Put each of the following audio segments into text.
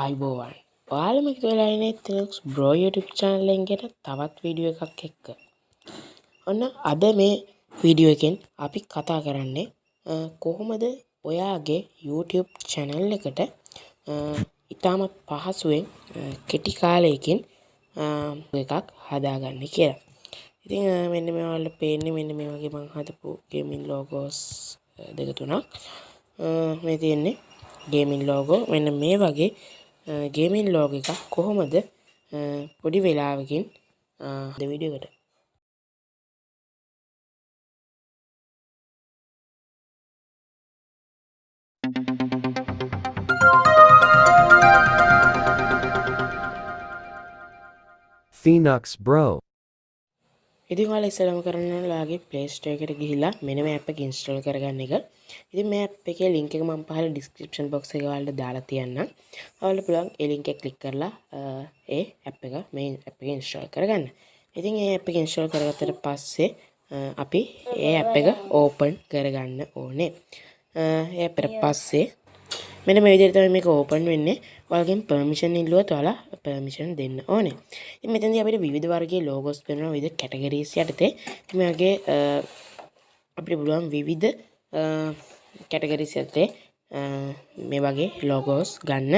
ආයිබෝවන් ඔයාලම එකතු වෙලානේ තෙලක්ස් බ්‍රෝ YouTube channel එකෙන් තවත් වීඩියෝ එකක් එක්ක. ඔන්න අද මේ වීඩියෝ එකෙන් අපි කතා කරන්නේ කොහොමද ඔයාගේ YouTube channel එකට ඉතාමත් පහසුවෙන් කෙටි කාලයකින් එකක් හදාගන්න කියලා. ඉතින් මෙන්න මේ ඔයාලට පේන්නේ මෙන්න මේ වගේ මම හදපු ගේමින් ලෝගෝස් දෙක තුනක්. මේ තියෙන්නේ ගේමින් ලෝගෝ මෙන්න මේ වගේ ගේමින් ලෝග එකක් කොහොමද? පොඩි වෙලාවකින් දෙවිඩියකට Phoenix Bro. ඉතින් ඔයාලා ඉස්සෙල්ලාම කරන්න ඔයාලගේ Play Store එකට ගිහිල්ලා මෙන්න මේ app එක install කරගන්න එක. ඉතින් මේ app එකේ link එක මම පහළ description box එකේ ඔයාලට දාලා තියන්නම්. ඔයාලට පුළුවන් ඒ link එක click කරලා ඒ app එක මේ app එක install කරගන්න. ඉතින් ඒ app එක install කරගත්තට පස්සේ අපි ඒ app එක open කරගන්න ඕනේ. ඒ app එකට පස්සේ මෙන්න මේ විදිහට තමයි මේක ඕපන් වෙන්නේ. ඔයාලගෙන් පර්මිෂන් ඉල්ලුවොත් ඔයාලා පර්මිෂන් දෙන්න ඕනේ. ඉතින් මෙතනදී අපිට විවිධ වර්ගයේ ලෝගෝස් පෙන්වන විවිධ කැටගරිස් යටතේ ඉතින් මේ වගේ අපිට පුළුවන් විවිධ කැටගරිස් යටතේ මේ වගේ ලෝගෝස් ගන්න.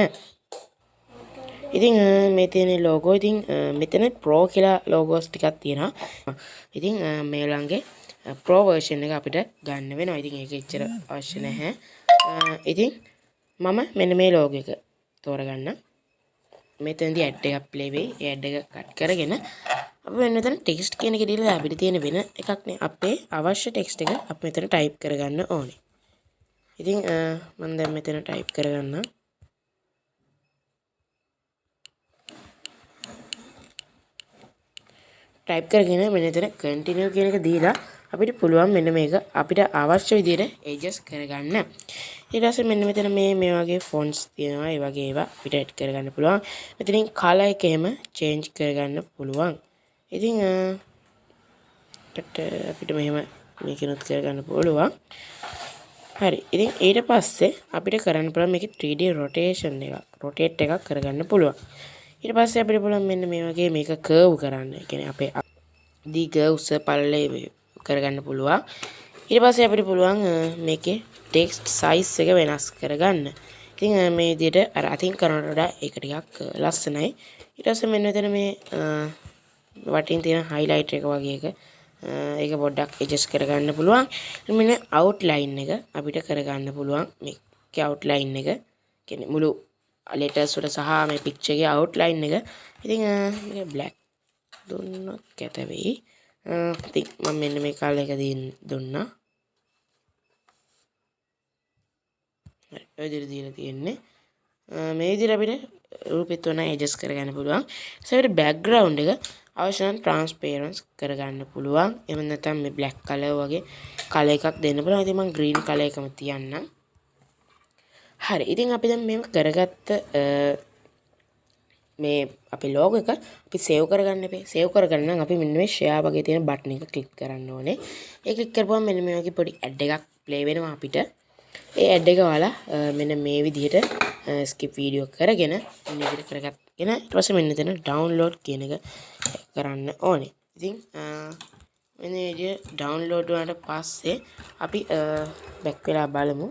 ඉතින් මේ තියෙන ලෝගෝ ඉතින් මෙතන ප්‍රෝ කියලා ලෝගෝස් ටිකක් තියෙනවා. ඉතින් මේ ළඟේ ප්‍රෝ වර්ෂන් එක අපිට ගන්න වෙනවා. ඉතින් ඒක එච්චර අවශ්‍ය නැහැ. ඉතින් මම මෙන්න මේ ලෝග එක තෝරගන්න. මෙතනදී ඇඩ් එකක් ප්ලේ වෙයි. ඒ ඇඩ් එක කට් කරගෙන අපි මෙන්න මෙතන ටෙක්ස්ට් කියන එක දීලා අපිට තියෙන වෙන එකක් නේ. අපේ අවශ්‍ය ටෙක්ස්ට් එක අපි මෙතන ටයිප් කරගන්න ඕනේ. ඉතින් මම දැන් මෙතන ටයිප් කරගන්නම් ටයිප් කරගෙන මෙන්න මෙතන කන්ටිනියු කියන එක දීලා අපිට පුළුවන් මෙන්න මේක අපිට අවශ්‍ය විදිහට ඇඩ්ජස්ට් කරගන්න. ඊට පස්සේ මෙන්න මෙතන මේ මේ වගේ ෆොන්ට්ස් තියෙනවා. ඒ වගේ ඒවා අපිට ඇඩ් කරගන්න පුළුවන්. මෙතනින් කලර් එක එහෙම චේන්ජ් කරගන්න පුළුවන්. ඉතින් අපිට මෙහෙම මේකනොත් කරගන්න පුළුවන්. හරි. ඉතින් ඊට පස්සේ අපිට කරන්න පුළුවන් මේකේ 3D rotation එකක් rotate එකක් කරගන්න පුළුවන්. ඊට පස්සේ අපිට පුළුවන් මෙන්න මේ වගේ මේක කර්ව් කරන්න. ඒ කියන්නේ අපේ දිග උස පළල කරගන්න පුළුවන්. ඊට පස්සේ අපිට පුළුවන් මේකේ ටෙක්ස්ට් සයිස් එක වෙනස් කරගන්න. ඉතින් මේ විදිහට අර අතින් කරනට වඩා ඒක ටිකක් ලස්සනයි. ඊට පස්සේ මෙන්න මෙතන මේ වටින් තියෙන හයිලයිට් එක වගේ එක ඒක පොඩ්ඩක් ඇඩ්ජස්ට් කරගන්න පුළුවන්. මෙන්න අවුට්ලයින් එක අපිට කරගන්න පුළුවන්. මේකේ අවුට්ලයින් එක. කියන්නේ මුළු ලෙටර්ස් වල සහ මේ පික්චර් එකේ අවුට්ලයින් එක. ඉතින් මේක බ්ලැක් දුන්නොත් කැත වෙයි. Eh, ඉතින් මම මෙන්න මේ කාලේ එක දුන්නා. හරි ඔය විදිහට දීලා තියෙන්නේ. Eh, මේ විදිහට අපිට රූපෙත් උන ඇඩ්ජස්ට් කරගන්න පුළුවන්. ඊට අපිට බෑග්ග්‍රවුන්ඩ් එක අවශ්‍ය නම් ට්‍රාන්ස්පේරන්ස් කරගන්න පුළුවන්. එහෙම නැත්නම් මේ බ්ලැක් කලර් වගේ කලර් එකක් දෙන්න පුළුවන්. ඉතින් මම ග්‍රීන් කලර් එකම තියන්නම්. හරි ඉතින් අපි දැන් මේක කරගත්ත eh, මේ අපේ ලෝග එක අපි සේව් කරගන්න එපේ. සේව් කරගන්න අපි මෙන්න මේ ෂෙයා වගේ තියෙන බටන් එක ක්ලික් කරන්න ඕනේ. ඒ ක්ලික් කරපුවම මෙන්න මේ වගේ පොඩි ඇඩ් එකක් ප්ලේ වෙනවා අපිට. ඒ ඇඩ් එක ඔයාලා මෙන්න මේ විදිහට ස්කිප් වීඩියෝ කරගෙන මෙන්න විදිහට කරගත්ගෙන ඊට පස්සේ මෙන්න එතන ඩවුන්ලෝඩ් කියන එක කරන්න ඕනේ. ඉතින් මෙන්න මේ විදිහට ඩවුන්ලෝඩ් වුණාට පස්සේ අපි බැක් වෙලා බලමු.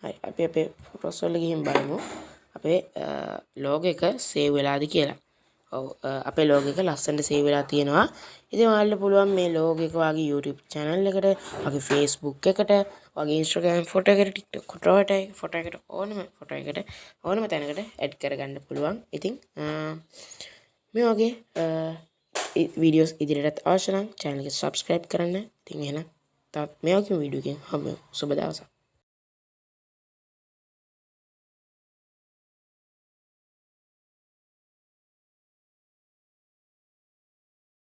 හරි අපි අපේ ෆොටෝස් වල ගිහින් බලමු. අපේ ලෝග එක සේව් වෙලාද කියලා. ඔව් අපේ ලෝග එක ලස්සනට සේව් වෙලා තියෙනවා. ඉතින් ඔයාලට පුළුවන් මේ ලෝග එක වගේ YouTube channel එකට වගේ Facebook එකට වගේ Instagram ෆොටෝ එකට TikTok ෆොටෝ එකට ෆොටෝ එකට ඕනම ෆොටෝ එකට ඕනම තැනකට ඇඩ් කරගන්න පුළුවන්. ඉතින් මේ වගේ වීඩියෝස් ඉදිරියටත් අවශ්‍ය නම් channel එක subscribe කරන්න. ඉතින් එහෙනම් තවත් මේ වගේ වීඩියෝ එකකින් හම්බෙමු සුබ දවසක්.